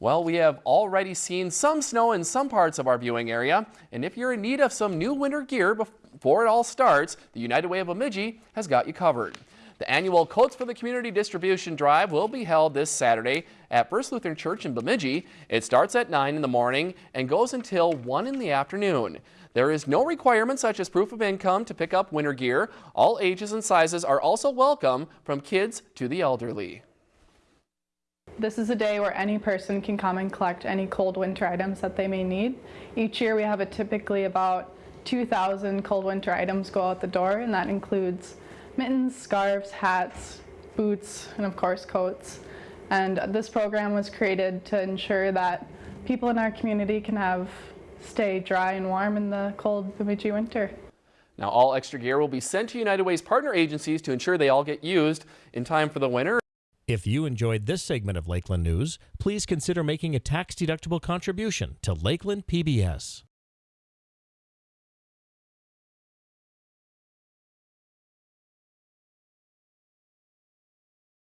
Well, we have already seen some snow in some parts of our viewing area, and if you're in need of some new winter gear before it all starts, the United Way of Bemidji has got you covered. The annual Coats for the Community distribution drive will be held this Saturday at First Lutheran Church in Bemidji. It starts at 9 in the morning and goes until 1 in the afternoon. There is no requirement such as proof of income to pick up winter gear. All ages and sizes are also welcome from kids to the elderly. This is a day where any person can come and collect any cold winter items that they may need. Each year we have a typically about 2,000 cold winter items go out the door and that includes mittens, scarves, hats, boots, and of course coats. And this program was created to ensure that people in our community can have stay dry and warm in the cold Bemidji winter. Now all extra gear will be sent to United Way's partner agencies to ensure they all get used in time for the winter. If you enjoyed this segment of Lakeland News, please consider making a tax-deductible contribution to Lakeland PBS.